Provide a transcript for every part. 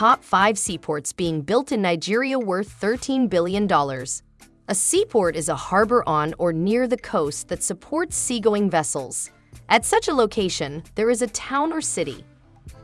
top five seaports being built in Nigeria worth $13 billion. A seaport is a harbor on or near the coast that supports seagoing vessels. At such a location, there is a town or city.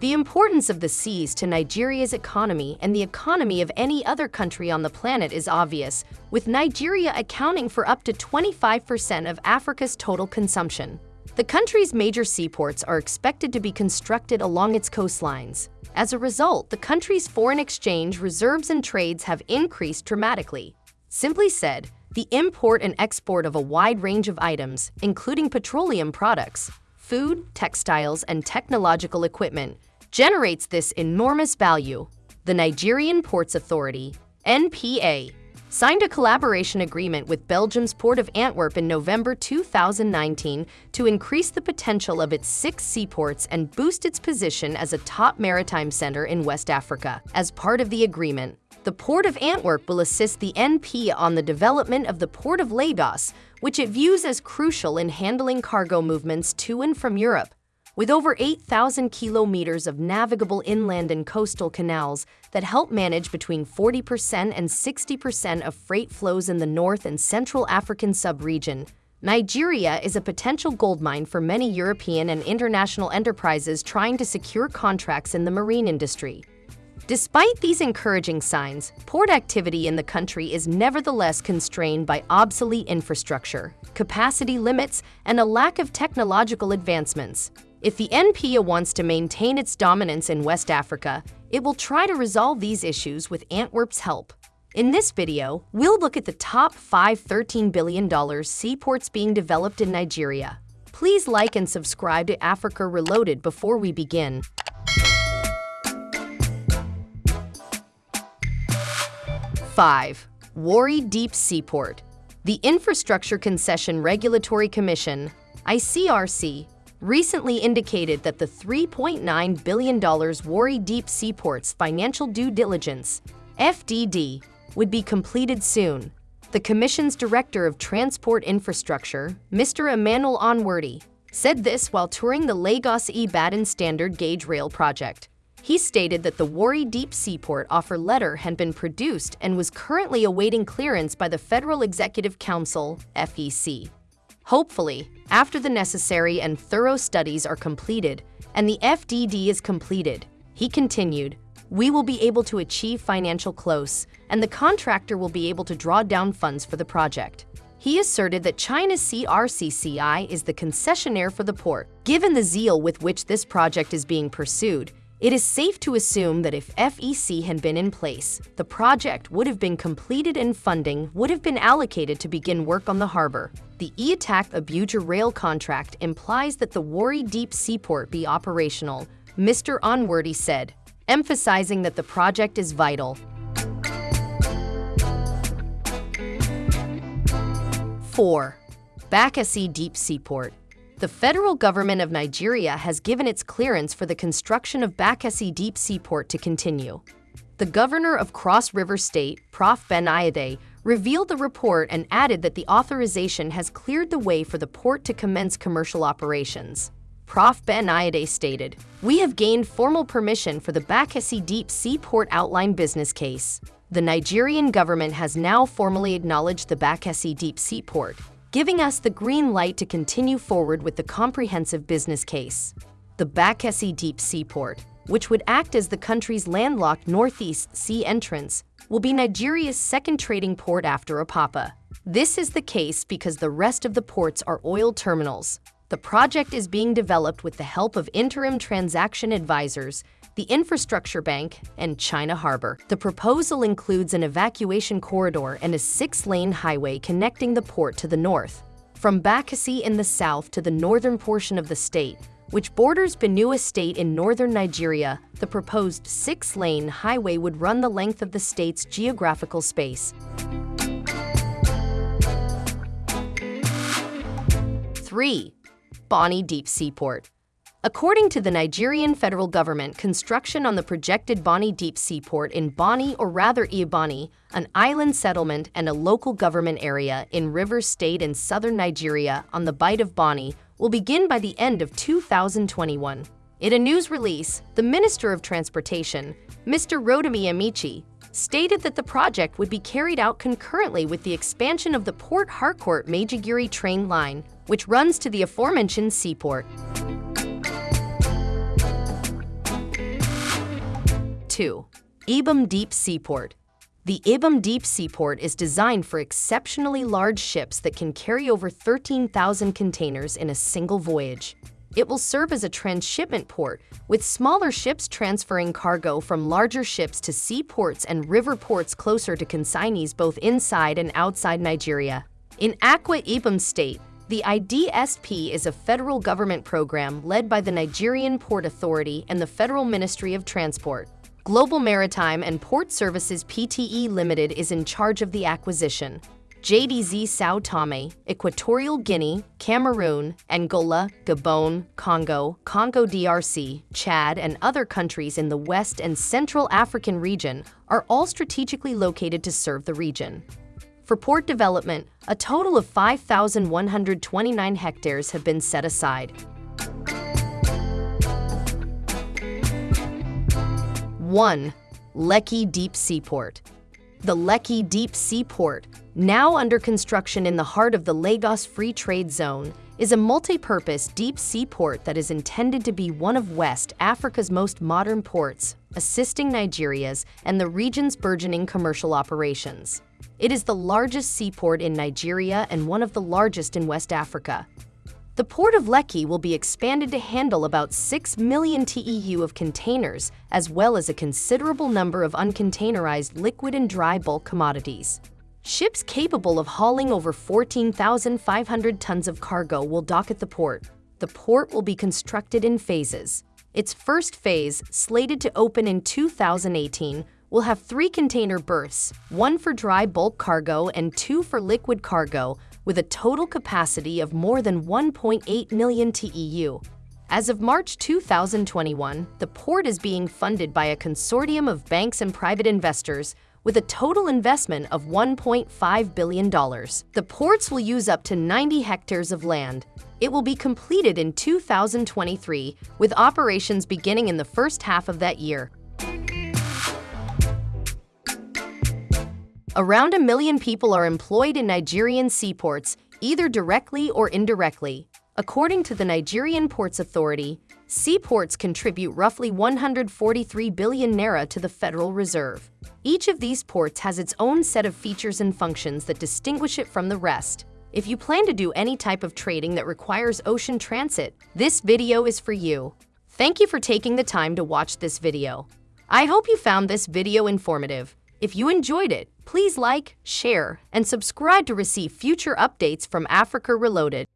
The importance of the seas to Nigeria's economy and the economy of any other country on the planet is obvious, with Nigeria accounting for up to 25% of Africa's total consumption. The country's major seaports are expected to be constructed along its coastlines. As a result, the country's foreign exchange reserves and trades have increased dramatically. Simply said, the import and export of a wide range of items, including petroleum products, food, textiles, and technological equipment, generates this enormous value. The Nigerian Ports Authority, NPA, signed a collaboration agreement with Belgium's Port of Antwerp in November 2019 to increase the potential of its six seaports and boost its position as a top maritime center in West Africa. As part of the agreement, the Port of Antwerp will assist the NP on the development of the Port of Lagos, which it views as crucial in handling cargo movements to and from Europe. With over 8,000 kilometers of navigable inland and coastal canals that help manage between 40% and 60% of freight flows in the North and Central African subregion, Nigeria is a potential goldmine for many European and international enterprises trying to secure contracts in the marine industry. Despite these encouraging signs, port activity in the country is nevertheless constrained by obsolete infrastructure, capacity limits, and a lack of technological advancements. If the NPA wants to maintain its dominance in West Africa, it will try to resolve these issues with Antwerp's help. In this video, we'll look at the top 5 $13 billion seaports being developed in Nigeria. Please like and subscribe to Africa Reloaded before we begin. 5. Warri Deep Seaport The Infrastructure Concession Regulatory Commission, ICRC, recently indicated that the $3.9 billion Warri Deep Seaport's financial due diligence, FDD, would be completed soon. The Commission's Director of Transport Infrastructure, Mr. Emmanuel Onwodi, said this while touring the Lagos-Ibadan Standard Gauge Rail project. He stated that the Warri Deep Seaport offer letter had been produced and was currently awaiting clearance by the Federal Executive Council, FEC. Hopefully, after the necessary and thorough studies are completed and the FDD is completed, he continued, we will be able to achieve financial close and the contractor will be able to draw down funds for the project. He asserted that China's CRCCI is the concessionaire for the port. Given the zeal with which this project is being pursued, it is safe to assume that if FEC had been in place, the project would have been completed and funding would have been allocated to begin work on the harbor. The Itakpe Abuja rail contract implies that the Warri Deep Seaport be operational, Mr. Onwodi said, emphasizing that the project is vital. 4. Bakassi Deep Seaport the federal government of Nigeria has given its clearance for the construction of Bakassi Deep Seaport to continue. The governor of Cross River State, Prof. Ben Ayade, revealed the report and added that the authorization has cleared the way for the port to commence commercial operations. Prof. Ben Ayade stated, We have gained formal permission for the Bakassi Deep Seaport Outline business case. The Nigerian government has now formally acknowledged the Bakassi Deep Seaport, giving us the green light to continue forward with the comprehensive business case. The Bakassi Deep Seaport, which would act as the country's landlocked Northeast Sea entrance, will be Nigeria's second trading port after Apapa. This is the case because the rest of the ports are oil terminals. The project is being developed with the help of interim transaction advisors the Infrastructure Bank, and China Harbor. The proposal includes an evacuation corridor and a six-lane highway connecting the port to the north. From Bakassi in the south to the northern portion of the state, which borders Benue State in northern Nigeria, the proposed six-lane highway would run the length of the state's geographical space. 3. Bonny Deep Seaport According to the Nigerian federal government, construction on the projected Bonny Deep Seaport in Bonny or rather Ibani, an island settlement and a local government area in Rivers State in southern Nigeria on the Bight of Bonny, will begin by the end of 2021. In a news release, the Minister of Transportation, Mr. Rotimi Amaechi, stated that the project would be carried out concurrently with the expansion of the Port Harcourt Maiduguri train line, which runs to the aforementioned seaport. 2. Ibom Deep Seaport The Ibom Deep Seaport is designed for exceptionally large ships that can carry over 13,000 containers in a single voyage. It will serve as a transshipment port, with smaller ships transferring cargo from larger ships to seaports and river ports closer to consignees both inside and outside Nigeria. In Akwa Ibom State, the IDSP is a federal government program led by the Nigerian Port Authority and the Federal Ministry of Transport. Global Maritime and Port Services PTE Limited is in charge of the acquisition. JDZ Sao Tome, Equatorial Guinea, Cameroon, Angola, Gabon, Congo, Congo DRC, Chad, and other countries in the West and Central African region are all strategically located to serve the region. For port development, a total of 5,129 hectares have been set aside. 1. Lekki Deep Seaport The Lekki Deep Seaport now under construction in the heart of the Lagos Free Trade Zone, is a multi-purpose deep sea port that is intended to be one of West Africa's most modern ports, assisting Nigeria's and the region's burgeoning commercial operations. It is the largest seaport in Nigeria and one of the largest in West Africa. The port of Lekki will be expanded to handle about 6 million TEU of containers, as well as a considerable number of uncontainerized liquid and dry bulk commodities. Ships capable of hauling over 14,500 tons of cargo will dock at the port. The port will be constructed in phases. Its first phase, slated to open in 2018, will have three container berths, one for dry bulk cargo and two for liquid cargo, with a total capacity of more than 1.8 million TEU. As of March 2021, the port is being funded by a consortium of banks and private investors with a total investment of $1.5 billion. The ports will use up to 90 hectares of land. It will be completed in 2023, with operations beginning in the first half of that year. Around a million people are employed in Nigerian seaports, either directly or indirectly. According to the Nigerian Ports Authority, seaports contribute roughly 143 billion naira to the Federal Reserve. Each of these ports has its own set of features and functions that distinguish it from the rest. If you plan to do any type of trading that requires ocean transit, this video is for you. Thank you for taking the time to watch this video. I hope you found this video informative. If you enjoyed it, please like, share, and subscribe to receive future updates from Africa Reloaded.